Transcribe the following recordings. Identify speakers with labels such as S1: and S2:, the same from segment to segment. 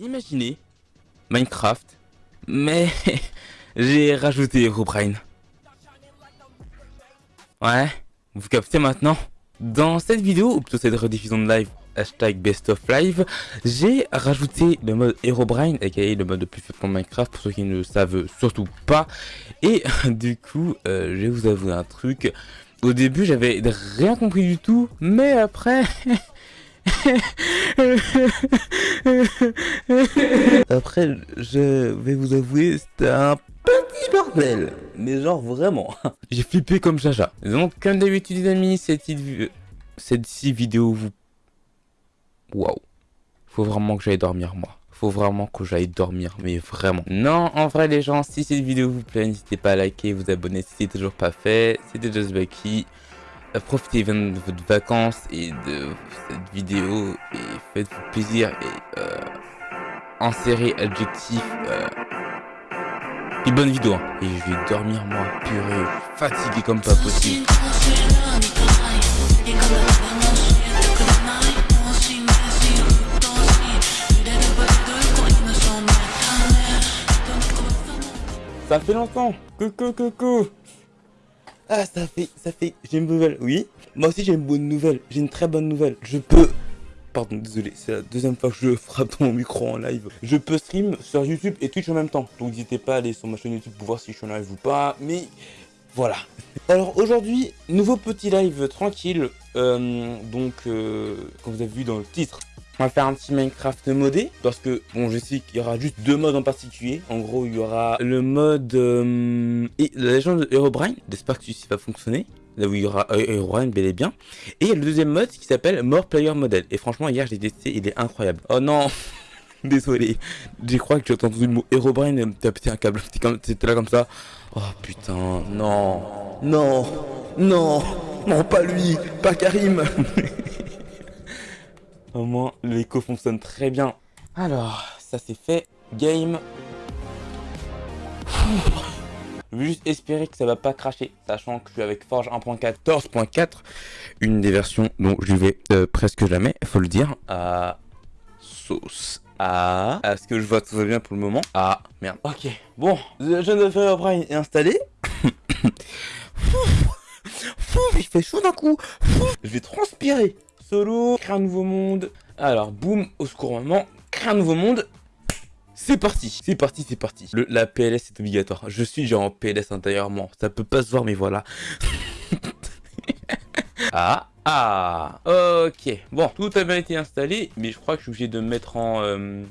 S1: Imaginez Minecraft, mais j'ai rajouté Herobrine. Ouais, vous captez maintenant Dans cette vidéo, ou plutôt cette rediffusion de live, hashtag best of live, j'ai rajouté le mode Herobrine, aka le mode le plus fait pour Minecraft, pour ceux qui ne le savent surtout pas. Et du coup, euh, je vais vous avouer un truc. Au début, j'avais rien compris du tout, mais après... Après, je vais vous avouer, c'était un petit bordel. Mais genre vraiment. J'ai flippé comme Jaja. Donc, comme d'habitude, les amis, cette, vidéo vous... Waouh. Faut vraiment que j'aille dormir, moi. Faut vraiment que j'aille dormir, mais vraiment. Non, en vrai, les gens, si cette vidéo vous plaît, n'hésitez pas à liker, vous abonner si c'est toujours pas fait. C'était Just Bucky. Euh, profitez bien de votre vacances et de cette vidéo et faites-vous plaisir et euh, insérez adjectif euh, et bonne vidéo hein. et je vais dormir moi purée fatigué comme pas possible. Ça fait longtemps. Coucou coucou ah, ça fait, ça fait, j'ai une nouvelle, oui. Moi aussi j'ai une bonne nouvelle, j'ai une très bonne nouvelle. Je peux, pardon, désolé, c'est la deuxième fois que je frappe mon micro en live. Je peux stream sur YouTube et Twitch en même temps. Donc n'hésitez pas à aller sur ma chaîne YouTube pour voir si je suis en live ou pas. Mais voilà. Alors aujourd'hui, nouveau petit live tranquille. Euh, donc, euh, comme vous avez vu dans le titre, on va faire un petit Minecraft modé parce que bon je sais qu'il y aura juste deux modes en particulier. En gros il y aura le mode euh, et la légende de Herobrine. J'espère que celui-ci va fonctionner. Là où il y aura Herobrine bel et bien. Et le deuxième mode qui s'appelle More Player Model. Et franchement hier j'ai testé, il est incroyable. Oh non Désolé, j'ai crois que j'ai entendu le mot Herobrine t'as pété un câble, c'était là comme ça. Oh putain, non, non, non, non, pas lui, pas Karim Au moins, l'écho fonctionne très bien. Alors, ça c'est fait. Game. Je vais juste espérer que ça va pas cracher, sachant que je suis avec Forge 1.14.4, une des versions dont je vais euh, presque jamais, faut le dire, à sauce. Ah, est-ce que je vois tout va bien pour le moment Ah, merde. Ok, bon, le jeune de Firebrine est installé. Il fait chaud d'un coup. Je vais transpirer. Solo, créer un nouveau monde. Alors, boum, au secours maman, créer un nouveau monde. C'est parti, c'est parti, c'est parti. La PLS est obligatoire. Je suis genre en PLS intérieurement. Ça peut pas se voir, mais voilà. ah, ah, ok. Bon, tout a bien été installé, mais je crois que je suis obligé de mettre en... Euh,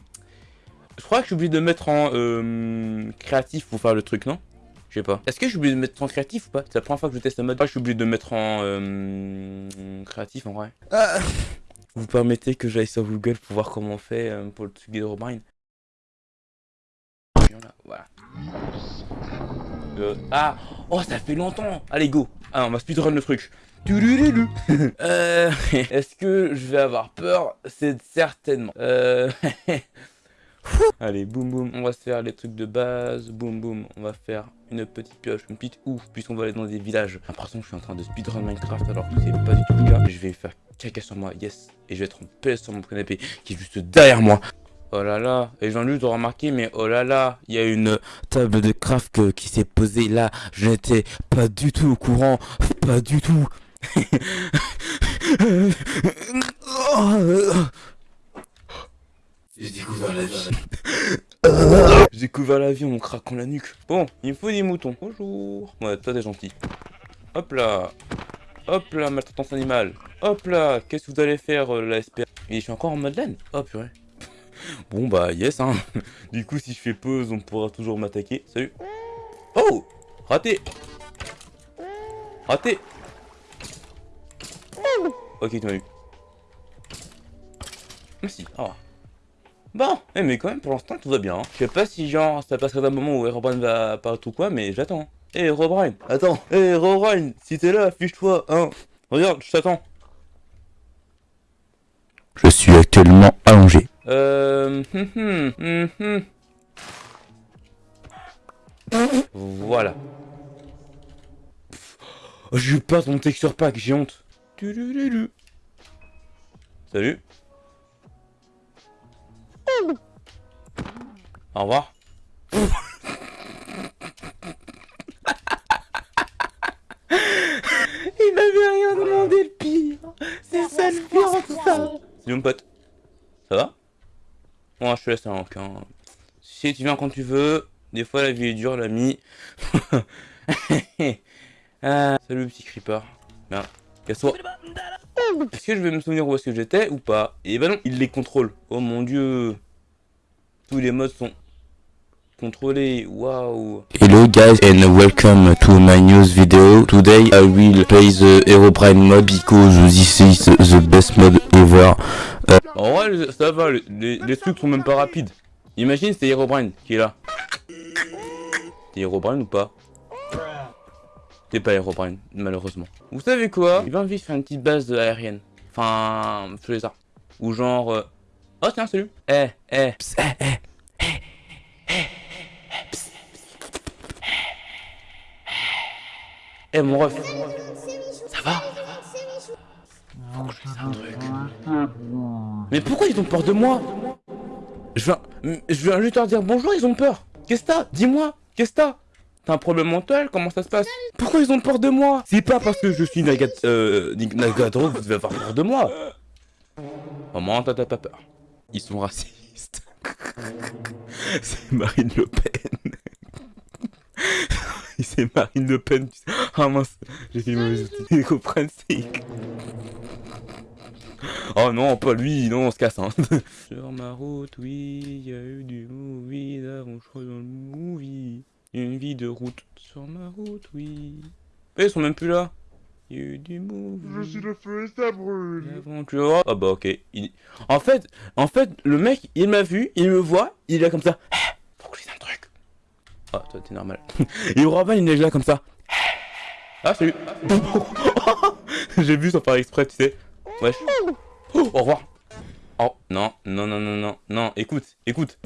S1: je crois que je suis obligé de mettre en euh, créatif pour faire le truc, non? Je sais pas. Est-ce que je suis obligé de mettre en créatif ou pas? C'est la première fois que je teste un mode. Je suis obligé de mettre en euh, créatif en vrai. Ah Vous permettez que j'aille sur Google pour voir comment on fait euh, pour le truc d'Herobrine Voilà. Euh, ah Oh, ça fait longtemps Allez, go Ah, on va speedrun le truc. euh, Est-ce que je vais avoir peur? C'est certainement. Euh... Allez, boum boum, on va se faire les trucs de base, boum boum, on va faire une petite pioche, une petite ouf, puisqu'on va aller dans des villages. J'ai l'impression que je suis en train de speedrun Minecraft alors que c'est pas du tout le cas. Je vais faire caca sur moi, yes, et je vais être en paix sur mon canapé qui est juste derrière moi. Oh là là, et Jean-Luc doit remarquer, mais oh là là, il y a une table de craft qui s'est posée là. Je n'étais pas du tout au courant, pas du tout. J'ai découvert la vie. J'ai découvert la vie en craquant la nuque. Bon, il me faut des moutons. Bonjour. Ouais, toi t'es gentil. Hop là. Hop là, maltraitance animale. Hop là, qu'est-ce que vous allez faire, euh, la SPA Et je suis encore en mode laine. Oh purée. bon bah, yes, hein. du coup, si je fais pause, on pourra toujours m'attaquer. Salut. Oh Raté Raté Ok, tu m'as eu. Merci. Au revoir. Bon, eh, mais quand même, pour l'instant, tout va bien. Hein. Je sais pas si, genre, ça passerait d'un moment où Herobrine va apparaître ou quoi, mais j'attends. Eh, Herobrine, attends. Eh, Herobrine, si t'es là, affiche-toi, hein. Regarde, je t'attends. Je suis actuellement allongé. Euh... Hum, hum, hum, voilà. Oh, je pas mon texture pack, j'ai honte. Salut. Au revoir. Il m'avait rien demandé le pire. C'est ça le pire en tout ça. Salut mon pote. Ça va? Moi je te laisse un encin. Si tu viens quand tu veux. Des fois la vie est dure l'ami. ah, salut petit creeper. Merde. Casse-toi. Est-ce que je vais me souvenir où est-ce que j'étais ou pas? Et eh ben non, il les contrôle. Oh mon dieu. Tous les modes sont contrôlés. Waouh.
S2: Hello guys and welcome to my news video. Today I will play the Herobrine mode because this is the best mode ever.
S1: Uh, en vrai, ça va, les, les, trucs sont même pas rapides. Imagine c'est Herobrine qui est là. T'es Herobrine ou pas? T'es pas Herobrine, malheureusement. Vous savez quoi? Il va vite faire une petite base aérienne. Enfin, je les arts. Ou genre... Oh tiens, salut. Eh, eh, pss, eh, eh, eh, eh, eh, mon ref. Ça va? Faut que je fasse un truc. Mais pourquoi ils ont peur de moi? Je viens, juste leur dire bonjour, ils ont peur. Qu'est-ce que t'as? Dis-moi, qu'est-ce que t'as? T'as un problème mental? Comment ça se passe? Pourquoi ils ont peur de moi? C'est pas parce que je suis Nagat... Euh... Que vous devez avoir peur de moi. Maman, t'as pas peur. Ils sont racistes. C'est Marine Le Pen. C'est Marine Le Pen. Ah mince, j'ai fait une mauvaise Ils comprennent, Oh non, pas lui, non, on se casse. Hein. Sur ma route, oui, il y a eu du movie, crois dans le movie. Une vie de route sur ma route, oui. Mais ils sont même plus là. Il y a eu du movie.
S3: Je suis le feu et ça brûle.
S1: L'aventure. Ah bah ok. En fait, en fait, le mec, il m'a vu, il me voit, il est là comme ça. Eh, faut que je dise un truc. Ah, toi t'es normal. Robin, il est là comme ça. Ah, salut. J'ai vu sans faire exprès, tu sais. Wesh. Oh, au revoir. Oh, non, non, non, non, non, non, écoute, écoute.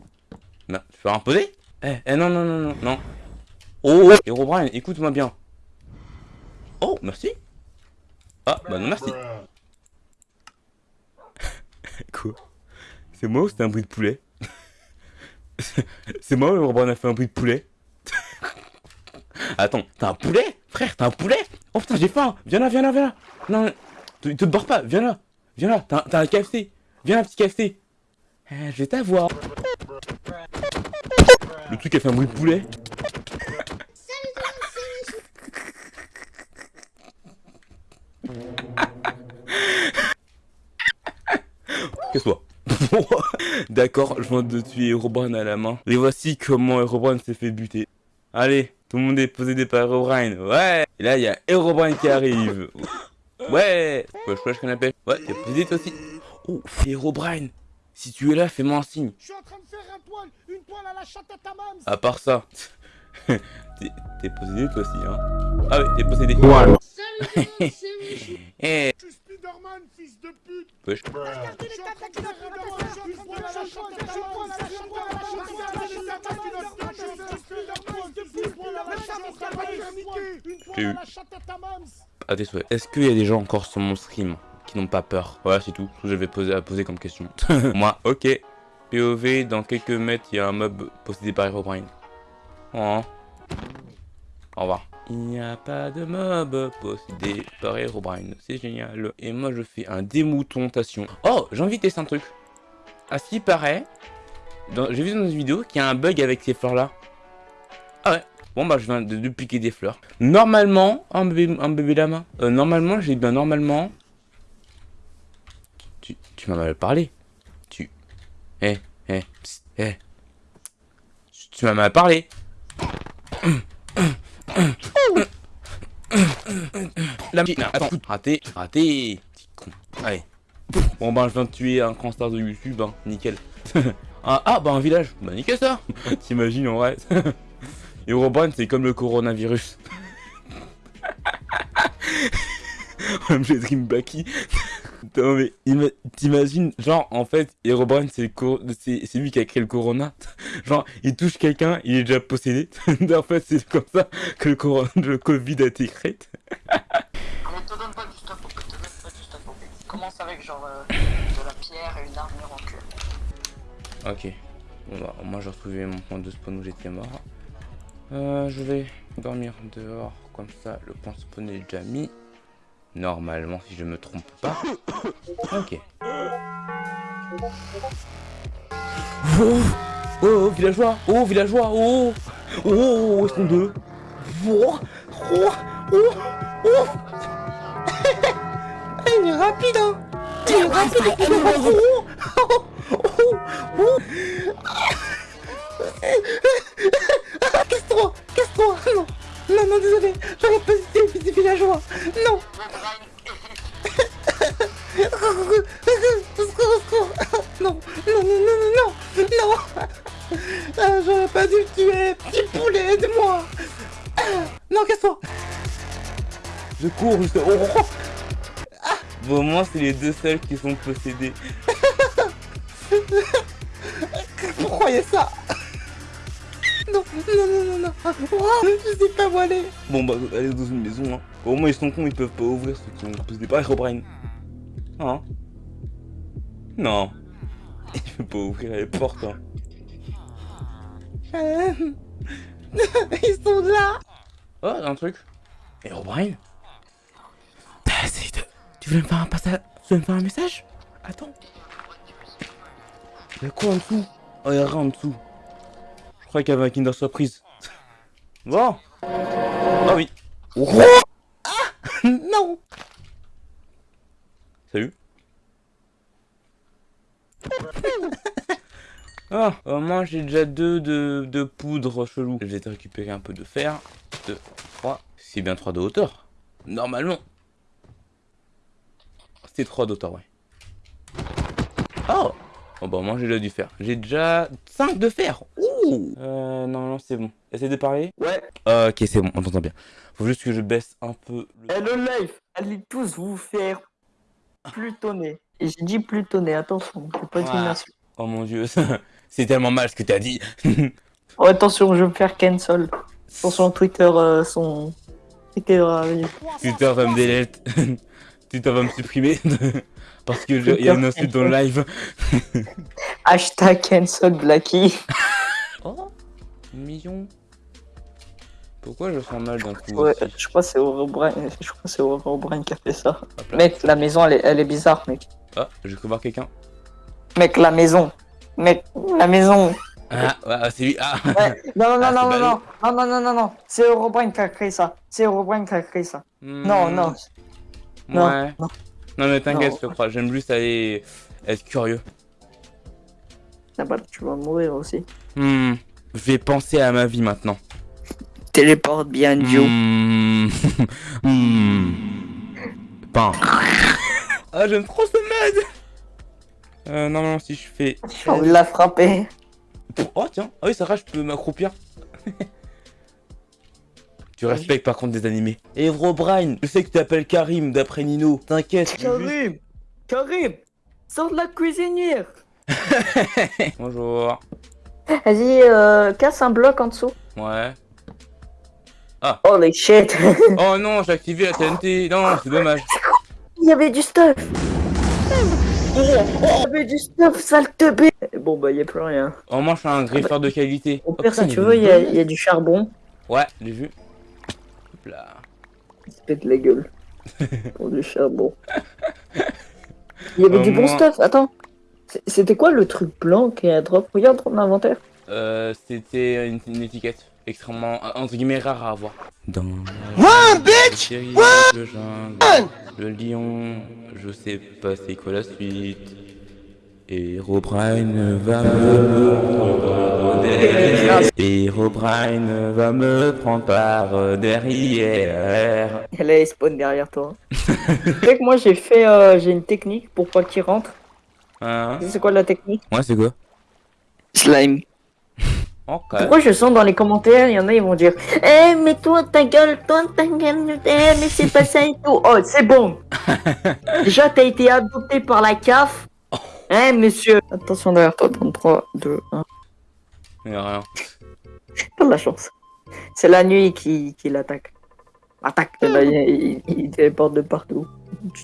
S1: Bah, tu peux imposer Eh, eh, non, non, non, non, non. Oh, Herobrine, écoute-moi bien. Oh, merci. Ah, bah non, merci. Quoi? C'est moi ou c'était un bruit de poulet? C'est moi ou Herobrine a fait un bruit de poulet? Attends, t'as un poulet? Frère, t'as un poulet? Oh putain, j'ai faim! Viens là, viens là, viens là! Non, tu te barres pas, viens là! Viens là, t'as un KFC Viens là, petit KFC eh, Je vais t'avoir. Le truc a fait un bruit de poulet Qu'est-ce que D'accord, je viens de tuer Herobrine à la main. Et voici comment Herobrine s'est fait buter. Allez, tout le monde est posé par Herobrine. Ouais Et là, il y a Herobrine qui arrive. Ouais Wesh wesh canapé. Ouais, t'es posé toi aussi. Oh, Herobrine Si tu es là, fais-moi un signe.
S3: Je suis en train de faire un poil, une poêle à la chatte à ta maman.
S1: À part ça. t'es possédé toi aussi, hein Ah ouais, t'es possédé.
S3: Salut, Eh. Spiderman, fils de pute.
S1: Wesh. J'ai eu. À tes souhaits. Est-ce qu'il y a des gens encore sur mon stream qui n'ont pas peur Voilà, c'est tout. Je vais poser à poser comme question. Moi, ok. POV, dans quelques mètres, il y a un mob possédé par Herobrine. Oh. Au revoir. Il n'y a pas de mob possédé par Herobrine. C'est génial. Et moi, je fais un démoutontation. Oh, j'ai envie de tester un truc. Ce qui paraît, j'ai vu dans une vidéo qu'il y a un bug avec ces fleurs-là. Ah ouais. Bon bah je viens de, piquer des fleurs. Normalement, un bébé, un bébé lama. Euh, normalement, j'ai bien normalement. Tu, tu m'as mal parlé. Tu. Eh, eh, eh. Tu m'as mal parlé. La attends, raté, raté. Petit con. Allez. Bon bah je viens de tuer un grand star de YouTube, hein. nickel. ah, ah, bah un village. Bah nickel ça. T'imagines en vrai. Herobrine, c'est comme le coronavirus. Dream Baki. Non mais t'imagines, genre en fait, Herobrine c'est lui qui a créé le corona. genre il touche quelqu'un, il est déjà possédé. en fait c'est comme ça que le, corona, le Covid a été créé.
S4: Mais te donne pas du stop, te donne pas du stop. Commence avec genre euh, de la pierre et une armure en queue.
S1: Ok. Bon bah, moi j'ai retrouvé mon point de spawn où j'étais mort. Euh, je vais dormir dehors, comme ça le point de spawn est déjà mis. Normalement, si je me trompe pas. Ok. Oh, villageois. Oh, villageois. Oh. Oh, est-ce qu'on deux Oh, oh, oh, oh. Il est rapide, hein. Il est rapide. Oh, oh, oh, oh. Casse-toi. Non. Non, non, désolé. J'aurais pas cité les villageois. Non les deux seuls qui sont possédés. Vous croyez ça? Non, non, non, non, non Oh, Je sais pas où aller Bon, bah, allez dans une maison, hein. Au moins, ils sont cons, ils peuvent pas ouvrir ceux qui ont possédé pas Herobrine. Hein? Non. Il peut pas ouvrir les portes, hein. Euh, Ils sont là Oh, un truc. Herobrine T'as essayé de... Tu veux me faire un passage? Tu veux me faire un message? Attends. Y'a quoi en dessous? Oh, y'a rien en dessous. Je crois qu'il y avait un Kinder Surprise. Bon. Ah oui. Oh ah Non Salut. Ah, au moins j'ai déjà deux de, de poudre chelou. Te récupérer un peu de fer. Deux, trois. C'est bien trois de hauteur. Normalement. C'est trois de hauteur, ouais. Oh Oh bah moi j'ai déjà du fer. J'ai déjà 5 de fer. Ouh Euh non non c'est bon. Essaye de parler.
S5: Ouais.
S1: Euh, ok c'est bon, on t'entend bien. Faut juste que je baisse un peu le...
S5: Et le live, allez tous vous faire plutonner. Et j'ai dit plutonner, attention, c'est pas
S1: Ouais.
S5: une insulte.
S1: Oh mon dieu, c'est tellement mal ce que t'as dit.
S5: Oh, attention, je vais me faire cancel. Attention, Twitter, euh, son... Twitter, euh,
S1: Twitter va me délete. Twitter va me supprimer. Parce que il y a une insulte dans le live.
S5: hashtag cancel Blacky.
S1: Oh Million. Pourquoi je sens mal d'un coup
S5: Ouais, je crois que c'est Aurobrain, je crois c'est Aurobrain qui a fait ça.
S1: Là.
S5: Mec, la maison, elle est, elle est bizarre, mec.
S1: Ah, j'ai cru voir quelqu'un.
S5: Mec, la maison. Mec, la maison.
S1: Ah, ouais, c'est lui. Ah
S5: Ouais. Non, non,
S1: Ah,
S5: non, non, non, non, non, non, non, non. C'est Aurobrain qui a créé ça. C'est Aurobrain qui a créé ça. Non,
S1: Hmm,
S5: non. Non,
S1: Ouais.
S5: non.
S1: Non mais t'inquiète,
S5: Non.
S1: je te crois. J'aime juste aller être curieux.
S5: Ah bah, tu vas mourir aussi.
S1: Hmm. Je vais penser à ma vie maintenant.
S5: Téléporte bien, Joe.
S1: Hmm. Hmm. Pain. Ah, j'aime trop ce mode Euh, normalement, si je fais...
S5: J'ai envie de la frapper.
S1: Oh, tiens. Ah oui, ça va, je peux m'accroupir. tu respectes par contre des animés. Et Brian, je sais que tu t'appelles Karim d'après Nino. T'inquiète. juste-
S5: Karim Karim Sors de la cuisinière
S1: Bonjour.
S5: Vas-y, euh, casse un bloc en dessous.
S1: Ouais.
S5: Oh les shit
S1: Oh non, j'ai activé la TNT. Non, c'est dommage.
S5: Il y avait du stuff Il y avait du stuff, sale teubé Bon bah y a plus rien.
S1: Au moins, je suis un griffeur de qualité.
S5: Au
S1: Oh,
S5: pire,
S1: putain,
S5: si tu
S1: il
S5: veux, il il y a du charbon.
S1: Ouais, j'ai vu. Là.
S5: Il se pète la gueule. Pour du charbon. Il y avait
S1: Au
S5: du bon
S1: moins-
S5: stuff, attends. C'était quoi le truc blanc qui est à drop? Regarde ton inventaire.
S1: Euh, c'était une, une étiquette extrêmement, euh, entre guillemets, rare à avoir. Dans
S3: Run, bitch
S1: jungle, le lion, je sais pas c'est quoi la suite. Herobrine va me prendre derrière. Herobrine va me prendre par derrière.
S5: Elle est spawn derrière toi. tu sais que moi j'ai fait, euh, j'ai une technique pour pas qu'il rentre.
S1: Hein
S5: C'est quoi la technique?
S1: Ouais, c'est quoi?
S5: Slime.
S1: Ok.
S5: Pourquoi je sens dans les commentaires, il y en a, ils vont dire Eh, mais toi, ta gueule, toi, ta gueule, eh, mais c'est pas ça et tout. Oh, c'est bon. Déjà, t'as été adopté par la CAF. Eh, monsieur? Attention derrière toi, 33, 2, 1.
S1: Y'a rien.
S5: Pas de la chance. C'est la nuit qui, qui l'attaque. Attaque. Et là, il, il, il téléporte de partout.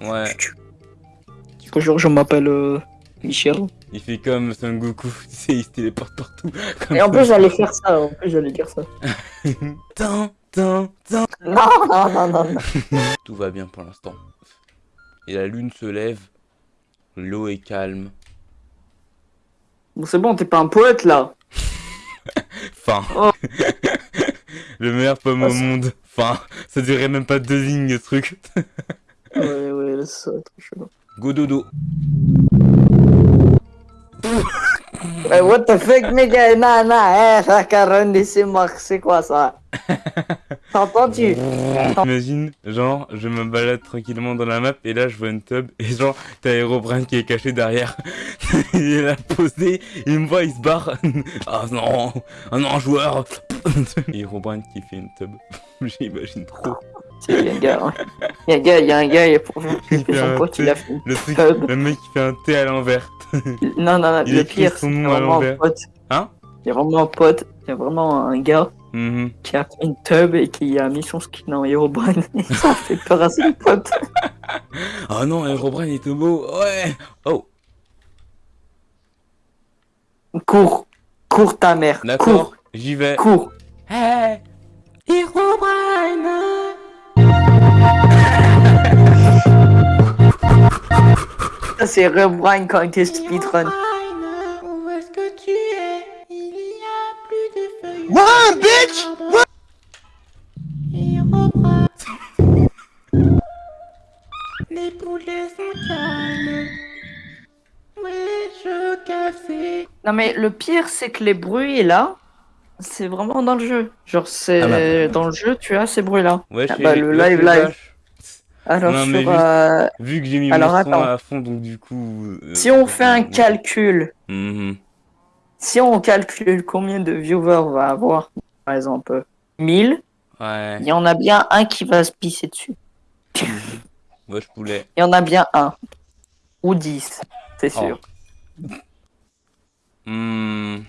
S1: Ouais.
S5: Bonjour, je m'appelle euh, Michel.
S1: Il fait comme Son Goku, tu sais, il se téléporte partout. comme
S5: Et en plus, j'allais faire ça. En plus, j'allais dire ça.
S1: Tin, tin.
S5: Non, non, non, non. non.
S1: Tout va bien pour l'instant. Et la lune se lève. L'eau est calme.
S5: Bon, c'est bon, t'es pas un poète là.
S1: Enfin.
S5: Oh.
S1: Le meilleur pomme
S5: Oh,
S1: au
S5: c'est-
S1: monde. Enfin, ça durait même pas deux lignes, le truc.
S5: Ouais, ouais, laisse ça, trop chelou.
S1: Go dodo.
S5: What the fuck, nigga? Non, non, eh, ça caronne c'est Marc, c'est quoi ça? T'as entendu?
S1: Imagine, genre, je me balade tranquillement dans la map et là je vois une tub et genre, t'as Herobrine qui est caché derrière. il est là posé, il me voit, il se barre. Ah non, ah non, joueur. et Herobrine qui fait une tub. J'imagine trop.
S5: Il y a un gars. Il y a un gars, il y a un gars, il a pour
S1: Il
S5: fait son pote, il a fait.
S1: Le truc, le mec qui fait un T à l'envers.
S5: Non, non, non,
S1: Il
S5: le pire,
S1: son
S5: c'est vraiment un pote.
S1: Hein?
S5: Il y a vraiment un pote, il y a vraiment un gars
S1: Mhm.
S5: qui a fait une tub et qui a mis son skin en Herobrine. Et ça fait peur à ses potes.
S1: Oh non, Herobrine est tout beau. Ouais. Oh,
S5: Cours, cours ta mère, cours,
S1: j'y vais.
S5: cours. C'est Herobrine quand il était speedrun.
S6: Où est-ce que tu es Il y a plus de feuilles.
S3: What, bitch?
S6: Reprends. Les poulets sont calmes. Ouais, je café.
S5: Non mais le pire c'est que les bruits là, c'est vraiment dans le jeu. Genre c'est
S1: Ah bah.
S5: dans le jeu tu as ces bruits là.
S1: Ouais,
S5: Ah bah, le live, live. Alors
S1: Non,
S5: sur,
S1: juste-
S5: euh,
S1: Vu que j'ai mis
S5: Alors,
S1: mon
S5: attends.
S1: à fond, donc du coup... euh,
S5: si on fait un
S1: euh,
S5: calcul,
S1: mhm.
S5: si on calcule combien de viewers on va avoir, par exemple 1000,
S1: Ouais,
S5: il y en a bien un qui va se pisser dessus.
S1: moi je voulais.
S5: Il y en a bien un ou 10, c'est
S1: Oh.
S5: sûr.
S1: Hmm.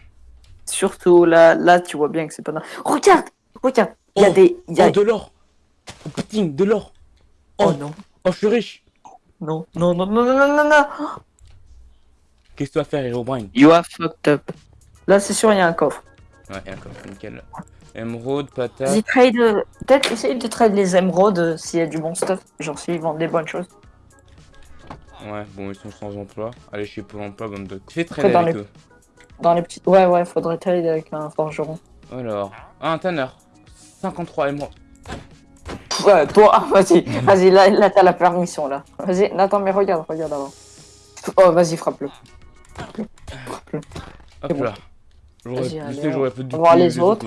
S5: Surtout là, là tu vois bien que c'est pas. normal. Regarde, regarde, il y a
S1: Oh.
S5: des, il y a-
S1: Oh, de l'or putain, de l'or
S5: oh
S1: oh.
S5: non,
S1: Oh, je suis riche
S5: non, non, non, non, non, non, non, non.
S1: Qu'est-ce que tu vas faire, Herobrine
S5: You are fucked up. Là c'est sûr il y a un coffre.
S1: Ouais, d'accord, nickel. Émeraude, patate...
S5: Vas-y, trade. Peut-être essayer de trade les émeraudes euh, s'il y a du bon stuff. Genre s'ils vendent des bonnes choses.
S1: Ouais, bon, ils sont sans emploi. Allez chez Pôle emploi, bande de... Fais
S5: dans
S1: avec
S5: les-
S1: eux.
S5: Dans les petites. Ouais, ouais, faudrait trade avec un forgeron.
S1: Alors... Ah, un tanner 53 émeraudes.
S5: Ouais, toi, vas-y, vas-y, là, là t'as la permission là. Vas-y, attends, mais regarde, regarde avant. Oh, vas-y, frappe-le. Frappe-le.
S1: Hop
S5: bon.
S1: là J'aurais, sais, j'aurais fait du
S5: on va voir les autres.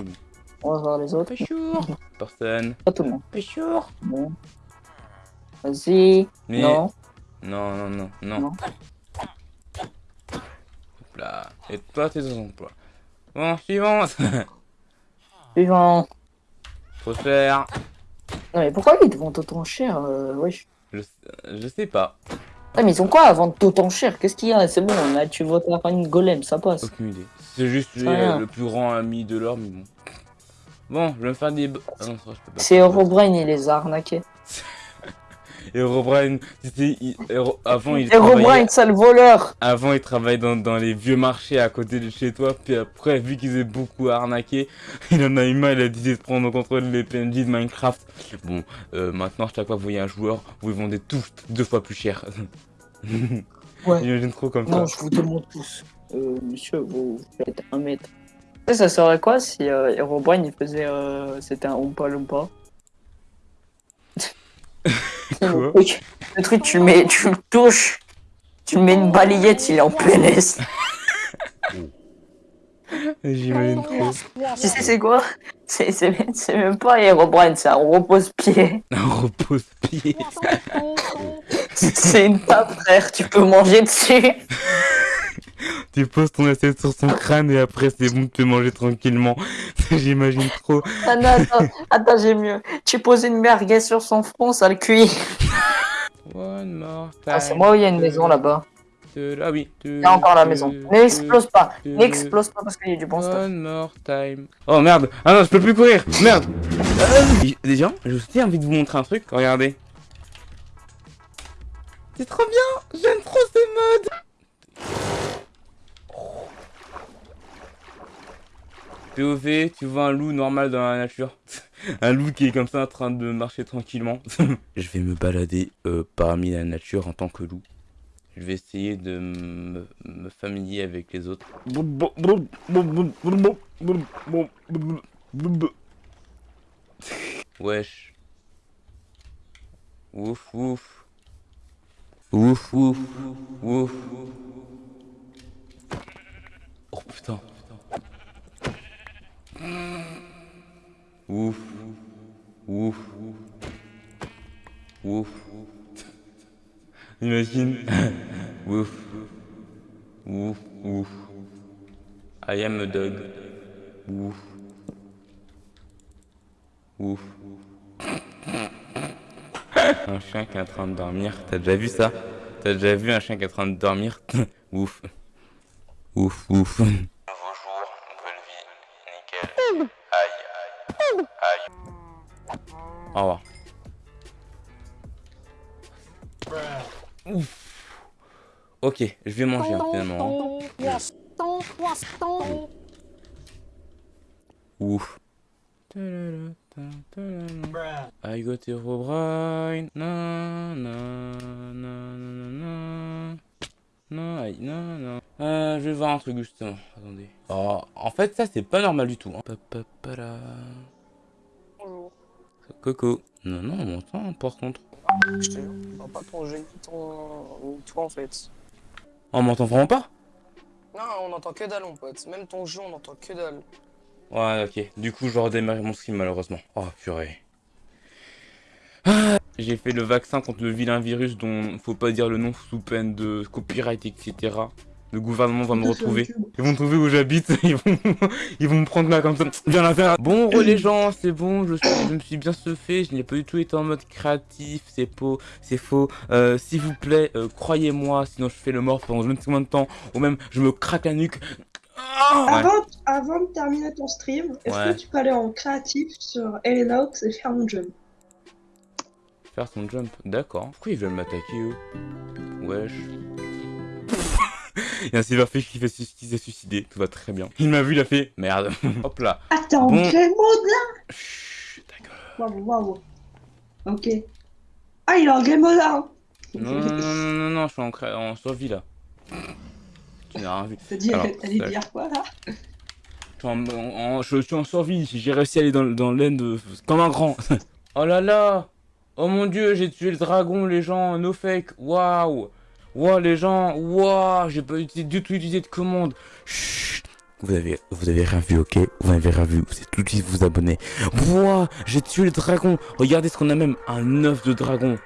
S5: On va voir les autres.
S1: Personne.
S5: Pas tout le monde.
S1: Péchour
S5: Bon. Vas-y.
S1: Mais...
S5: Non.
S1: Non, non, non, non.
S5: Non.
S1: Hop là. Et toi, t'es sans emploi. Bon, suivant.
S5: Suivant.
S1: Faut faire.
S5: Non, mais pourquoi ils te vendent autant cher euh, wesh
S1: Je, je sais pas.
S5: Ah, mais ils ont quoi à vendre autant cher? Qu'est-ce qu'il y a? C'est bon, là, tu votes la une golem, ça passe.
S1: Aucune idée. C'est juste euh, le plus grand ami de l'or, mais bon. Bon, je vais me faire des. Ah.
S5: C'est Herobrine, il les a arnaqués.
S1: Herobrine, Hero- Avant, il.
S5: Herobrine, sale voleur
S1: Avant, il travaillait dans, dans les vieux marchés à côté de chez toi. Puis après, vu qu'ils avaient beaucoup arnaqué, il en a eu marre. Il a décidé de prendre au contrôle les PNJ de Minecraft. Bon, euh, maintenant, chaque fois que vous voyez un joueur, vous vendez tous deux fois plus cher.
S5: Ouais.
S1: J'imagine trop comme
S5: Non,
S1: ça.
S5: je vous demande tous. Euh, monsieur, vous faites un mètre. Ça serait quoi si euh, Herobrine il faisait. Euh, C'était un Oompa Loompa?
S1: Quoi
S5: le, truc, le tu le mets, tu le touches, tu mets une balayette, il est en PLS.
S1: J'imagine trop.
S5: tu sais, c'est quoi? C'est même- pas Herobrine, c'est un repose-pied.
S1: Un repose-pied.
S5: C'est une table, frère, tu peux manger dessus.
S1: Tu poses ton assiette sur son crâne et après c'est bon, tu peux manger tranquillement. J'imagine trop.
S5: Ah non, attends, attends, j'ai mieux. Tu poses une merguez sur son front, ça le cuit.
S1: One more
S5: Ah, c'est
S1: time
S5: moi où il y a une maison là-bas.
S1: Ah oui.
S5: Il y a encore la maison. N'explose pas, n'explose pas parce qu'il y a du bon stuff.
S1: One more time. Oh merde. Ah non, je peux plus courir. Merde. Euh, Déjà, j'ai aussi envie de vous montrer un truc. Regardez. C'est trop bien. J'aime trop ce mode. POV, tu vois un loup normal dans la nature. un loup qui est comme ça en train de marcher tranquillement. je vais me balader euh, parmi la nature en tant que loup. Je vais essayer de me, me familier avec les autres. Wesh. Ouf, ouf. Ouf, ouf, ouf. Oh putain. Ouf. Ouf. Ouf. Imagine. Ouf. Ouf. Ouf. I am a dog. Ouf. Ouf. Un chien qui est en train de dormir. T'as déjà vu ça? T'as déjà vu un chien qui est en train de dormir? Ouf. Ouf, ouf. Nouveau jour, nouvelle vie. Nickel. Aïe, aïe. Aïe. Au revoir. Ouf. Ok, je vais manger hein, finalement. Ouf. I got Herobrine. Non, non, non, non, non, non. Non, aïe, non, non. Euh, je vais voir un truc justement. Attendez. Oh, en fait, ça c'est pas normal du tout. Hein. Papapara. Coco. Non, non, on m'entend par contre.
S7: Je te jure, pas ton jeu ni ton... ni toi en fait.
S1: On m'entend vraiment pas?
S7: Non, on entend que dalle mon pote. Même ton jeu, on entend que dalle.
S1: Ouais, ok. Du coup, je redémarre mon stream malheureusement. Oh, purée. Ah, J'ai fait le vaccin contre le vilain virus dont faut pas dire le nom sous peine de copyright, etc. Le gouvernement va me retrouver. Ils vont trouver où j'habite. Ils vont, ils vont me prendre là comme ça. Viens la faire. Bon, les gens, c'est bon. Je, me suis bien fait. Je n'ai pas du tout été en mode créatif. C'est faux. C'est faux. Euh, S'il vous plaît, euh, croyez-moi. Sinon, je fais le mort pendant je ne sais combien de temps. Ou même, je me craque la nuque. Ah Ouais.
S8: Avant, avant de terminer ton stream, est-ce
S1: Ouais.
S8: que tu peux aller en créatif sur Elenox et faire un jump
S1: Faire son jump, d'accord. Pourquoi ils veulent m'attaquer eux? Wesh. Il y a un Silverfish qui, fait, qui s'est suicidé, tout va très bien. Il m'a vu, il a fait merde. Hop là.
S8: En
S1: Bon.
S8: game mode là?
S1: Chut, gueule.
S8: Waouh, waouh. Ok. Ah, il est en game mode là.
S1: Non, non, non, non, je suis en, en survie là. Tu n'as rien vu.
S8: T'as dit, dire quoi là?
S1: Je suis en, survie, j'ai réussi à aller dans, dans l'aine de... comme un grand. oh là là Oh mon dieu, j'ai tué le dragon, les gens, no fake, waouh Waouh les gens, waouh J'ai pas utilisé, du tout utilisé de commande. Chut vous avez, vous avez rien vu, ok? Vous n'avez rien vu, vous êtes tout de suite vous abonner. Waouh J'ai tué le dragon Regardez ce qu'on a même, un œuf de dragon.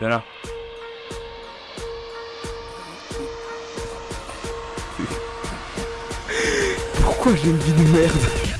S1: Viens là. Pourquoi j'ai une vie de merde?